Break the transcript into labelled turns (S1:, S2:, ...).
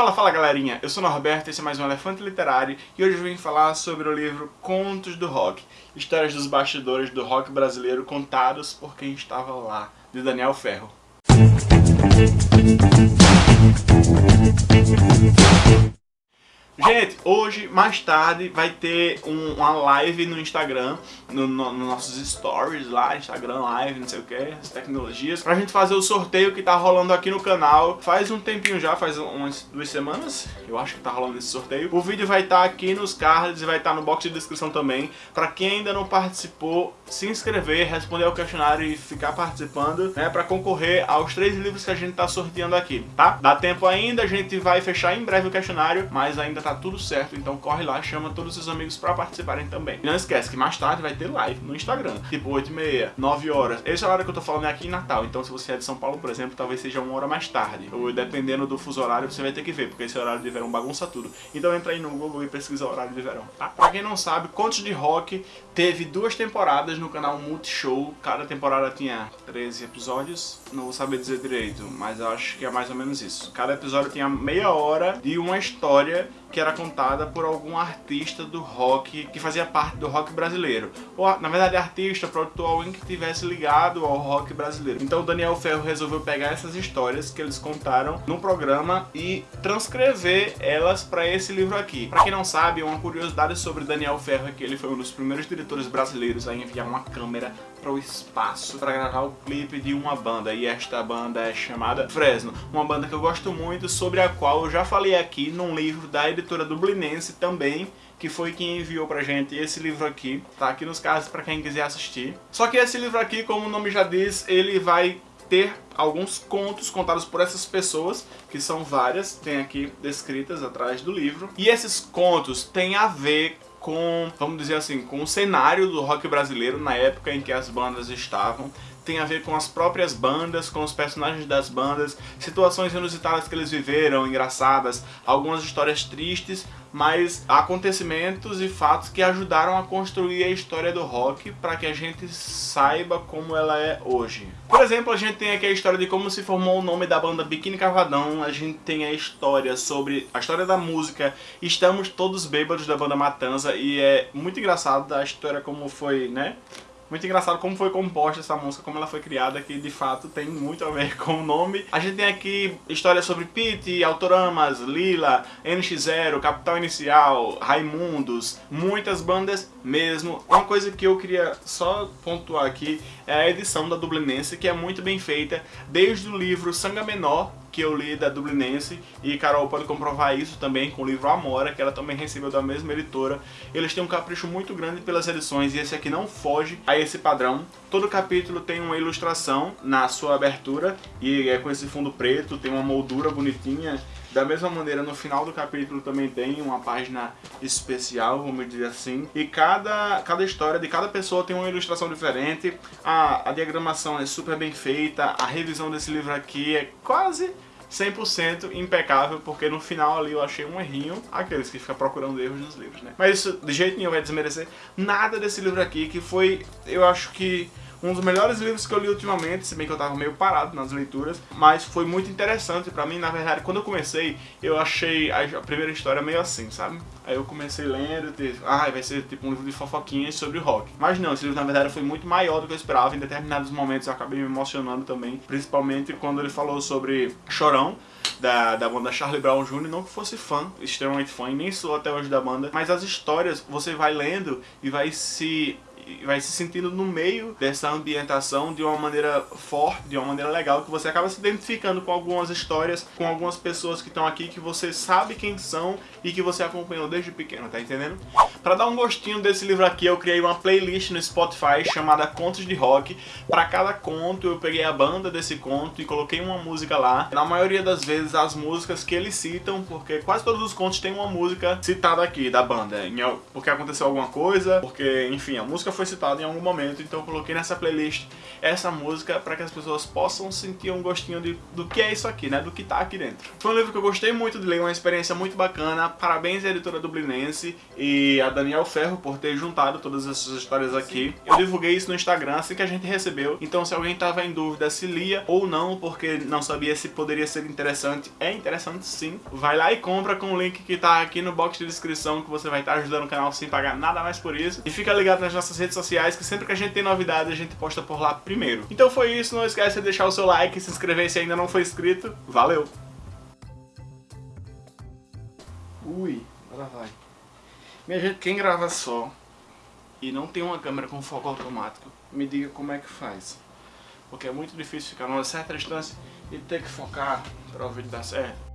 S1: Fala, fala galerinha, eu sou Norberto, esse é mais um Elefante Literário e hoje eu vim falar sobre o livro Contos do Rock, histórias dos bastidores do rock brasileiro contados por quem estava lá, de Daniel Ferro. Gente, hoje, mais tarde, vai ter um, uma live no Instagram, nos no, no nossos stories lá, Instagram live, não sei o que, as tecnologias, pra gente fazer o sorteio que tá rolando aqui no canal. Faz um tempinho já, faz umas duas semanas, eu acho que tá rolando esse sorteio. O vídeo vai estar tá aqui nos cards e vai estar tá no box de descrição também. Pra quem ainda não participou, se inscrever, responder ao questionário e ficar participando, né, pra concorrer aos três livros que a gente tá sorteando aqui, tá? Dá tempo ainda, a gente vai fechar em breve o questionário, mas ainda tá tá tudo certo, então corre lá, chama todos os seus amigos pra participarem também. E não esquece que mais tarde vai ter live no Instagram, tipo 8 e meia, 9 horas. Esse horário que eu tô falando é aqui em Natal, então se você é de São Paulo, por exemplo, talvez seja uma hora mais tarde. Ou dependendo do fuso horário, você vai ter que ver, porque esse horário de verão bagunça tudo. Então entra aí no Google e pesquisa o horário de verão, tá? Pra quem não sabe, Contos de Rock teve duas temporadas no canal Multishow. Cada temporada tinha 13 episódios. Não vou saber dizer direito, mas acho que é mais ou menos isso. Cada episódio tinha meia hora de uma história que era contada por algum artista do rock que fazia parte do rock brasileiro. Ou, na verdade, artista, produtor, alguém que tivesse ligado ao rock brasileiro. Então o Daniel Ferro resolveu pegar essas histórias que eles contaram no programa e transcrever elas para esse livro aqui. Para quem não sabe, uma curiosidade sobre Daniel Ferro é que ele foi um dos primeiros diretores brasileiros a enviar uma câmera para o espaço para gravar o clipe de uma banda e esta banda é chamada Fresno, uma banda que eu gosto muito, sobre a qual eu já falei aqui num livro da editora Dublinense também, que foi quem enviou pra gente esse livro aqui, tá aqui nos cards para quem quiser assistir. Só que esse livro aqui, como o nome já diz, ele vai ter alguns contos contados por essas pessoas, que são várias, tem aqui descritas atrás do livro. E esses contos têm a ver com, vamos dizer assim, com o cenário do rock brasileiro na época em que as bandas estavam tem a ver com as próprias bandas, com os personagens das bandas, situações inusitadas que eles viveram, engraçadas, algumas histórias tristes, mas acontecimentos e fatos que ajudaram a construir a história do rock para que a gente saiba como ela é hoje. Por exemplo, a gente tem aqui a história de como se formou o nome da banda Biquíni Cavadão, a gente tem a história sobre a história da música, estamos todos bêbados da banda Matanza e é muito engraçado a história como foi, né? Muito engraçado como foi composta essa música, como ela foi criada, que de fato tem muito a ver com o nome. A gente tem aqui histórias sobre Pete, Autoramas, Lila, NX0, Capital Inicial, Raimundos, muitas bandas mesmo. Uma coisa que eu queria só pontuar aqui é a edição da Dublinense, que é muito bem feita, desde o livro Sanga Menor, que eu li da Dublinense e Carol pode comprovar isso também com o livro Amora, que ela também recebeu da mesma editora. Eles têm um capricho muito grande pelas edições e esse aqui não foge a esse padrão. Todo capítulo tem uma ilustração na sua abertura e é com esse fundo preto, tem uma moldura bonitinha. Da mesma maneira, no final do capítulo também tem uma página especial, vamos dizer assim. E cada, cada história de cada pessoa tem uma ilustração diferente. A, a diagramação é super bem feita, a revisão desse livro aqui é quase 100% impecável, porque no final ali eu achei um errinho, aqueles que ficam procurando erros nos livros, né? Mas isso de jeito nenhum vai desmerecer nada desse livro aqui, que foi, eu acho que um dos melhores livros que eu li ultimamente, se bem que eu tava meio parado nas leituras, mas foi muito interessante pra mim, na verdade, quando eu comecei, eu achei a primeira história meio assim, sabe? Aí eu comecei lendo, e ah, vai ser tipo um livro de fofoquinhas sobre rock. Mas não, esse livro na verdade foi muito maior do que eu esperava, em determinados momentos eu acabei me emocionando também, principalmente quando ele falou sobre Chorão, da, da banda Charlie Brown Jr., não que fosse fã, extremamente fã, e nem sou até hoje da banda, mas as histórias você vai lendo e vai se vai se sentindo no meio dessa ambientação de uma maneira forte, de uma maneira legal, que você acaba se identificando com algumas histórias, com algumas pessoas que estão aqui, que você sabe quem são e que você acompanhou desde pequeno, tá entendendo? Para dar um gostinho desse livro aqui, eu criei uma playlist no Spotify chamada Contos de Rock. Para cada conto, eu peguei a banda desse conto e coloquei uma música lá. Na maioria das vezes, as músicas que eles citam, porque quase todos os contos têm uma música citada aqui, da banda. Porque aconteceu alguma coisa, porque, enfim, a música música foi citada em algum momento, então eu coloquei nessa playlist essa música para que as pessoas possam sentir um gostinho de, do que é isso aqui, né? Do que tá aqui dentro. Foi um livro que eu gostei muito de ler, uma experiência muito bacana. Parabéns à editora dublinense e a Daniel Ferro por ter juntado todas essas histórias aqui. Eu divulguei isso no Instagram assim que a gente recebeu, então se alguém tava em dúvida se lia ou não, porque não sabia se poderia ser interessante, é interessante sim. Vai lá e compra com o link que tá aqui no box de descrição que você vai estar ajudando o canal sem pagar nada mais por isso. E fica ligado nas nossas redes sociais que sempre que a gente tem novidade a gente posta por lá primeiro. Então foi isso, não esquece de deixar o seu like se inscrever se ainda não for inscrito. Valeu! Ui, agora vai. Minha gente, quem grava só e não tem uma câmera com foco automático, me diga como é que faz. Porque é muito difícil ficar numa certa distância e ter que focar para o vídeo dar certo.